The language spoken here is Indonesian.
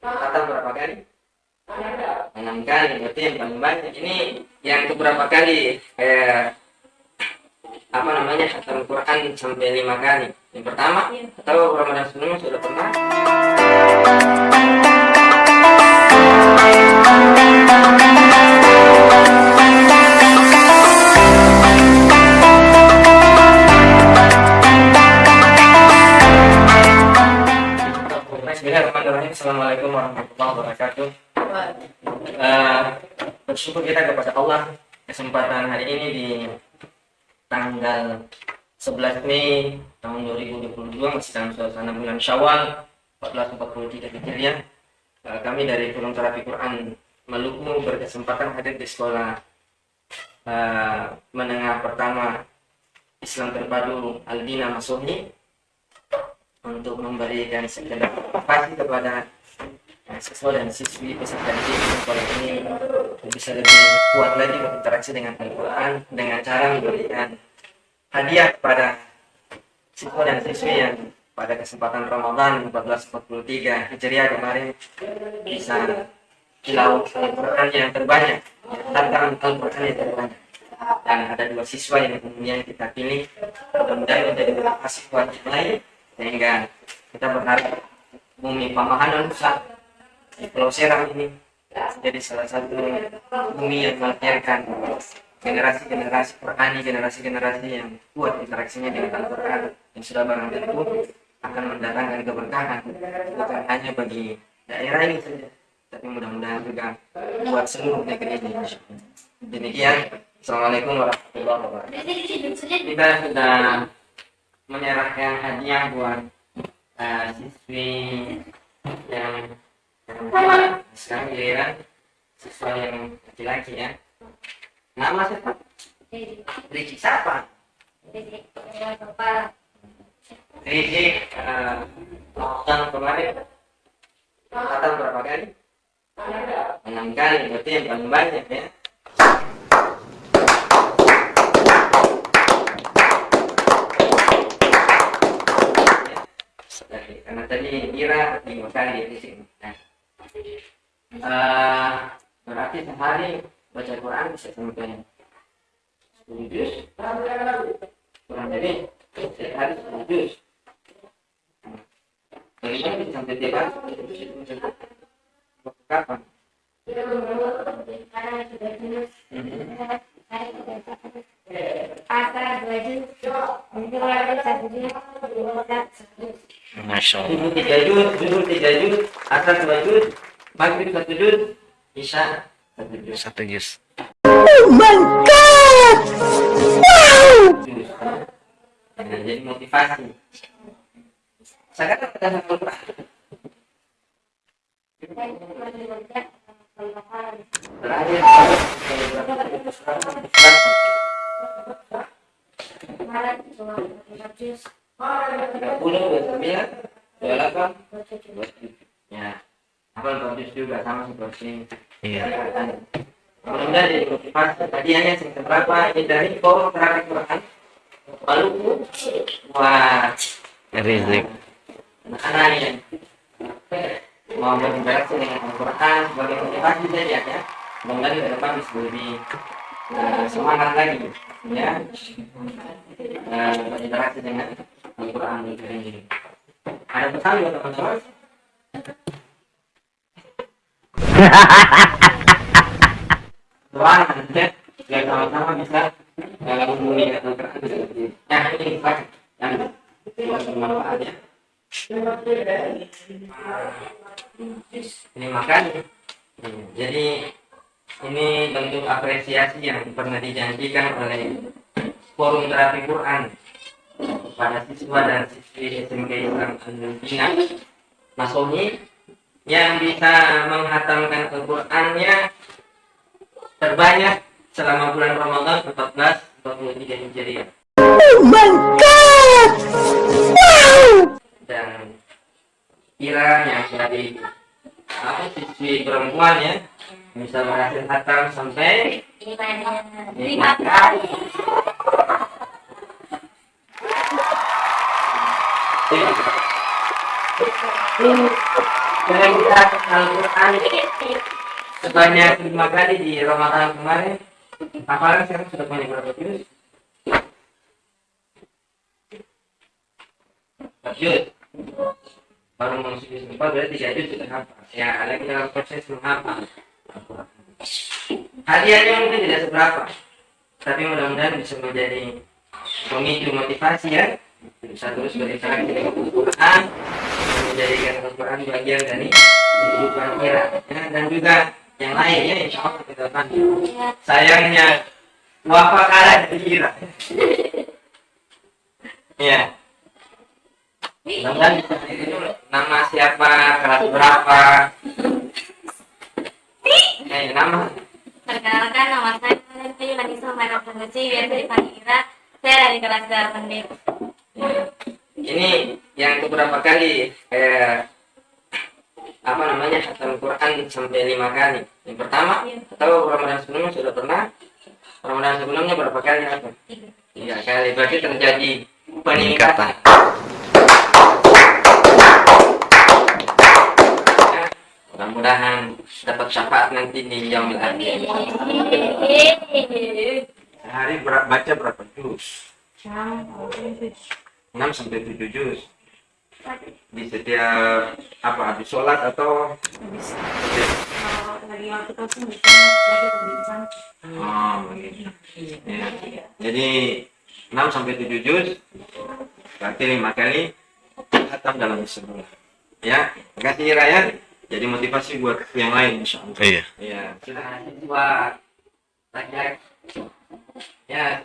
kata berapa kali? Enam kali. Berarti yang paling banyak ini yang beberapa kali? Kayak apa namanya? Khatam Quran sampai lima kali. Yang pertama atau Ramadan sebelumnya sudah pernah? Bismillahirrahmanirrahim Assalamualaikum warahmatullahi wabarakatuh. Uh, Bersyukur kita kepada Allah Kesempatan hari ini di tanggal 11 Mei tahun 2022 Masih dalam suasana bulan Syawal 1443 Hijriah. Uh, Kami dari Gunung Terapi Quran Maluku berkesempatan hadir di sekolah uh, menengah pertama Islam terpadu Aldina Masuhi untuk memberikan sekedar motivasi kepada siswa dan siswi peserta didik sekolah ini bisa lebih kuat lagi berinteraksi dengan Al-Quran dengan cara memberikan hadiah kepada siswa dan siswi yang pada kesempatan Ramadan 1443 Hijriah kemarin bisa tilawah Al-Quran yang terbanyak tantangan Al-Quran yang terbanyak. Dan ada dua siswa yang kemudian kita pilih mudah-mudahan menjadi motivasi buat yang lain sehingga kita berharap bumi Pamahanan Nusa di Pulau Serang ini jadi salah satu bumi yang melahirkan generasi-generasi Qurani, generasi-generasi yang kuat interaksinya dengan Al-Quran yang sudah barang tentu akan mendatangkan keberkahan bukan hanya bagi daerah ini saja tapi mudah-mudahan juga buat seluruh negeri ini. Demikian. Assalamualaikum warahmatullahi wabarakatuh. Kita sudah menyerahkan hadiah buat uh, siswi yang sekarang giliran siswa yang laki-laki ya. Nama siapa? Riki. Siapa? Riki uh, tahun kemarin. Kata berapa kali? Enam kali berarti yang paling banyak ya tadi kira lima kali di sini. Nah, uh, berarti sehari baca Quran bisa sampai sepuluh juz. Kurang dari sehari sepuluh juz. Bagaimana bisa sampai tiap hari? Kapan? Pasar dua juz, satu juz, Masya Allah. Subuh tiga jut, zuhur tiga jut, asar dua jut, maghrib satu jut, isya satu jus. Satu. Oh my God! Wow! Jadi motivasi. Sangat ada satu Terakhir, Terakhir. 30, 29, 28, 27. Ya. Hafal bagus juga sama seperti iya. iya. Kemudian di jadi motivasi. Tadi hanya yang seberapa ini dari kolom terakhir Quran. Lalu Wah. Rizik. Anak-anak yang mau berinteraksi dengan Al-Quran sebagai motivasi saja ya. Mudah-mudahan depan bisa lebih eh, semangat lagi ya eh, berinteraksi dengan Al-Quran ini. Ada pesan buat teman-teman? doa ya biar sama-sama bisa eh, memulihkan Al-Quran seperti ini. Yang bermanfaat ya. Ini makan. Hmm, Jadi ini bentuk apresiasi yang pernah dijanjikan oleh Forum Terapi Quran kepada siswa dan siswi SMK Islam Al-Bina Masohi yang bisa menghatamkan Al-Qur'annya terbanyak selama bulan Ramadan 1443 Hijriah. Dan kira yang dari apa siswi perempuan ya bisa hatam sampai lima kali. dengan kita Al-Quran sebanyak lima kali di Ramadan kemarin hafalan sekarang sudah punya berapa juz? Juz baru masuk juz empat berarti tiga juz sudah hafal ya lagi dalam proses menghafal. Hadiahnya mungkin tidak seberapa tapi mudah-mudahan bisa menjadi pemicu motivasi ya. Bisa terus berinteraksi dengan Al-Quran menjadikan Al-Quran bagian dari kehidupan kita. Ya, dan juga yang lain ya insya Allah kita akan sayangnya wafat kalah dari kira ya mudah-mudahan nama siapa kelas berapa? Eh nama Perkenalkan nama saya Nanti Manisa Mara Pengeci biasa dipanggil Ira. Saya dari kelas 8 D. ini yang beberapa kali eh, apa namanya khatam Quran sampai lima kali. Yang pertama atau Ramadan sebelumnya sudah pernah? Ramadan sebelumnya berapa kali? Apa tiga kali. Berarti terjadi peningkatan mudah-mudahan dapat syafaat nanti di yaumil akhir sehari ber- baca berapa juz? 6 sampai 7 juz. Di setiap apa habis sholat atau? Lagi waktu kosong oh jadi 6 sampai 7 juz berarti lima kali khatam dalam sebulan. Ya terima kasih jadi motivasi buat yang lain insya Allah Iya. ya sudah buat laki-laki ya.